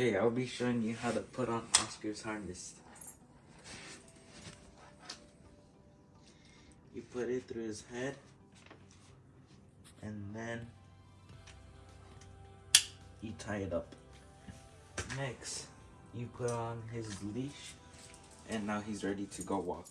Hey, I'll be showing you how to put on Oscar's harness. You put it through his head, and then you tie it up. Next, you put on his leash, and now he's ready to go walk.